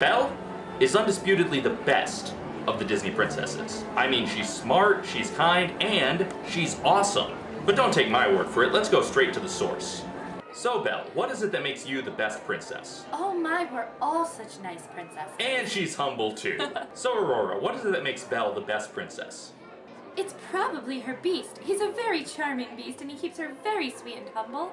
Belle is undisputedly the best of the Disney princesses. I mean, she's smart, she's kind, and she's awesome. But don't take my word for it, let's go straight to the source. So Belle, what is it that makes you the best princess? Oh my, we're all such nice princesses. And she's humble too. so Aurora, what is it that makes Belle the best princess? It's probably her beast. He's a very charming beast and he keeps her very sweet and humble.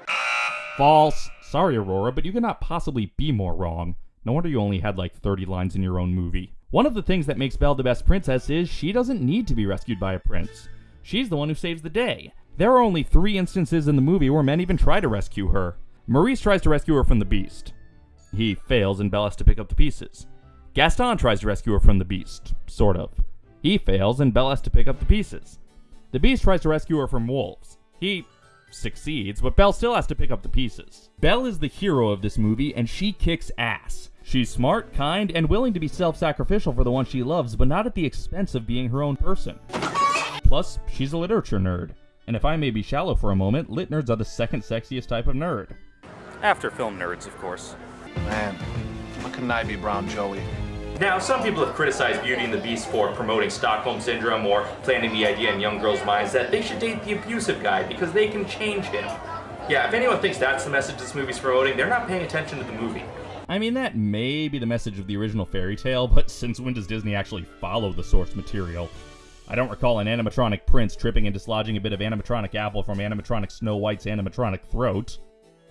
False. Sorry, Aurora, but you cannot possibly be more wrong. No wonder you only had like 30 lines in your own movie. One of the things that makes Belle the best princess is she doesn't need to be rescued by a prince. She's the one who saves the day. There are only three instances in the movie where men even try to rescue her. Maurice tries to rescue her from the beast. He fails and Belle has to pick up the pieces. Gaston tries to rescue her from the beast, sort of. He fails and Belle has to pick up the pieces. The beast tries to rescue her from wolves. He succeeds, but Belle still has to pick up the pieces. Belle is the hero of this movie and she kicks ass. She's smart, kind, and willing to be self sacrificial for the one she loves, but not at the expense of being her own person. Plus, she's a literature nerd. And if I may be shallow for a moment, lit nerds are the second sexiest type of nerd. After film nerds, of course. Man, look at Nibby Brown Joey. Now, some people have criticized Beauty and the Beast for promoting Stockholm Syndrome or planting the idea in young girls' minds that they should date the abusive guy because they can change him. Yeah, if anyone thinks that's the message this movie's promoting, they're not paying attention to the movie. I mean, that may be the message of the original fairy tale, but since when does Disney actually follow the source material? I don't recall an animatronic prince tripping and dislodging a bit of animatronic apple from animatronic Snow White's animatronic throat.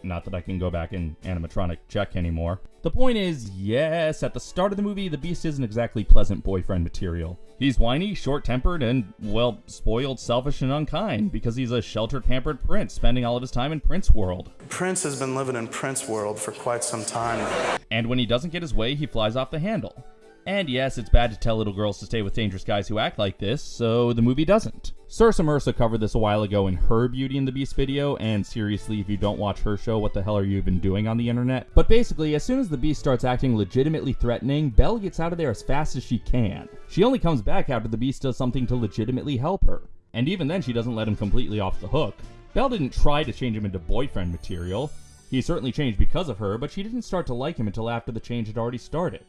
Not that I can go back and animatronic check anymore. The point is, yes, at the start of the movie, the Beast isn't exactly pleasant boyfriend material. He's whiny, short tempered, and, well, spoiled, selfish, and unkind because he's a sheltered, pampered prince spending all of his time in Prince World. Prince has been living in Prince World for quite some time. And when he doesn't get his way, he flies off the handle. And yes, it's bad to tell little girls to stay with dangerous guys who act like this, so the movie doesn't. Sursa Mersa covered this a while ago in her Beauty and the Beast video, and seriously, if you don't watch her show, what the hell are you even doing on the internet? But basically, as soon as the Beast starts acting legitimately threatening, Belle gets out of there as fast as she can. She only comes back after the Beast does something to legitimately help her. And even then, she doesn't let him completely off the hook. Belle didn't try to change him into boyfriend material. He certainly changed because of her, but she didn't start to like him until after the change had already started.